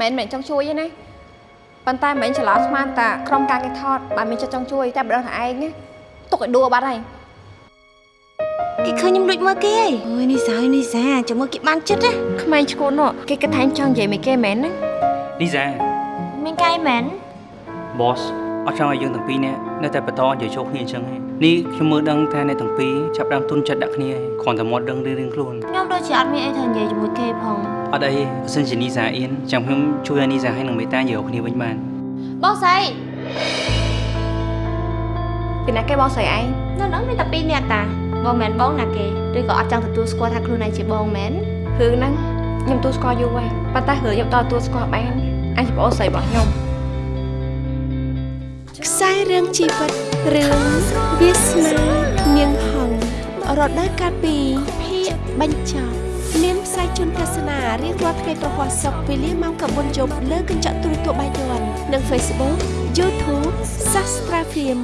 មែនមិនចង់ជួយទេណាប៉ុន្តែមិនច្រឡំស្មានតាក្រុមការគេថតបើមានចិត្តចង់ជួយតែបដិសេធឯងណាទុកឲ្យដួលបាត់ហើយគេឃើញខ្ញុំលួចមើលគេអើយនេះសាយនេះសាចាំមើលគេបានចិត្តណាក្មេងឈួននោះគេគិតថាអញចង់និយាយមួយគេមែនណាលីសាមានកាយមែន boss អត់ចង់ឲ្យយើងទាំងពីរនាក់នៅតែបន្តនិយាយចូលគ្នាអញ្ចឹងទេនេះខ្ញុំមើលដឹងថាអ្នកទាំងពីរចាប់ផ្ដើមទុនចិត្តដាក់គ្នាហើយគ្រាន់តែមកដឹងរឿងៗខ្លួនខ្ញុំដូចជាអត់មានអីថានិយាយជាមួយគេផង អត់អីបើសិនជានីសាអៀនចាំខ្ញុំជួយឲ្យនីសាហើយនឹងមេតាយកគ្នាវិញបានបងស្រីពីណាគេបងស្រីឯងនៅហ្នឹងមានតែពីរនាក់តាបងមិនមែនបងណាគេឬក៏អត់ចង់ទទួលស្គាល់ថាខ្លួនឯងជាបងមែនរឿងហ្នឹងខ្ញុំទូស្គាល់យូរហើយប៉ុន្តែរឿងខ្ញុំដល់ទូស្គាល់បានអញជាបងស្រីរបស់ខ្ញុំខ្សែរឿងជីវិតរឿងវាសនានាងហងរដូវកាលពីភាគបញ្ចប់មានផ្សាយ ជូនទស្សនារៀងរាល់ថ្ងៃប្រហ័សសុកវេលាម៉ោង9យប់លើកញ្ចក់ទូរទស្សន៍បាយ័ននិង Facebook YouTube Sastra Film